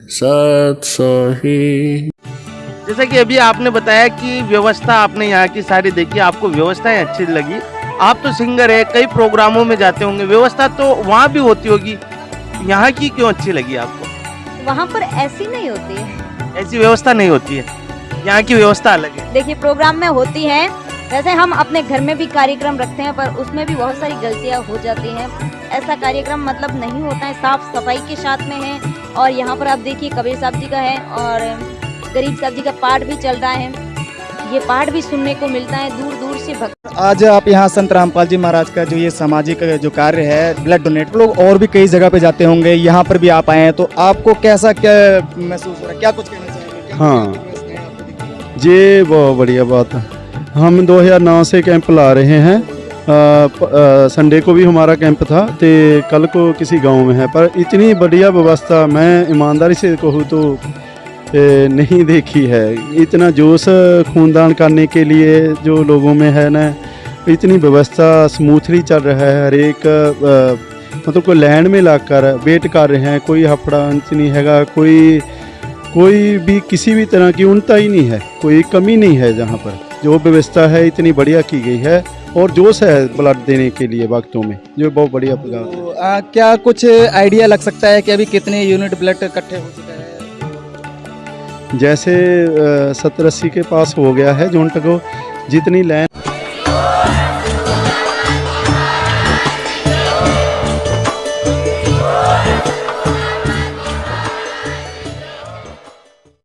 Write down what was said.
सही। जैसा कि अभी आपने बताया कि व्यवस्था आपने यहाँ की सारी देखी आपको व्यवस्थाएँ अच्छी लगी। आप तो सिंगर है कई प्रोग्रामों में जाते होंगे। व्यवस्था तो वहाँ भी होती होगी। यहाँ की क्यों अच्छी लगी आपको? वहाँ पर ऐसी नहीं होती है। ऐसी व्यवस्था नहीं होती है। यहाँ की व्यवस्था अलग है। देखिए प्रोग्राम में होती है वैसे हम अपने घर में भी कार्यक्रम रखते हैं पर उसमें भी बहुत सारी गलतियाँ हो जाती हैं। ऐसा कार्यक्रम मतलब नहीं होता है साफ़ सफ़ाई के साथ में है। और यहाँ पर आप देखिए कबीर साहब जी का है और गरीब साहब जी का पाठ भी चल रहा है। ये पाठ भी सुनने को मिलता है दूर दूर से भक्त। आज आप यहाँ संत रामपाल जी महाराज का जो ये सामाजिक जो कार्य है ब्लड डोनेट लोग और भी कई जगह पे जाते होंगे यहाँ पर भी आप आए हैं तो आपको कैसा क्या महसूस हो रहा है? क्या कुछ कहना चाहेंगे? हाँ। ये बहुत बढ़िया बात है। हम 2009 से कैंप ला रहे हैं। संडे को भी हमारा कैंप था तो कल को किसी गाँव में है, पर इतनी बढ़िया व्यवस्था मैं ईमानदारी से कहूँ तो नहीं देखी है। इतना जोश खूनदान करने के लिए जो लोगों में है ना, इतनी व्यवस्था स्मूथली चल रहा है हर एक मतलब कोई लैंड में लाकर वेट कर रहे हैं, कोई हफड़ा अंत नहीं हैगा, कोई कोई भी किसी भी तरह की उनता ही नहीं है, कोई कमी नहीं है जहाँ पर। जो व्यवस्था है इतनी बढ़िया की गई है और जोश है ब्लड देने के लिए वक्तों में। जो बहुत बढ़िया तो, आ, क्या कुछ आइडिया लग सकता है कि अभी कितने यूनिट ब्लड इकट्ठे हो चुके हैं? जैसे सत्तर अस्सी के पास हो गया है जोन टको। जितनी लाइन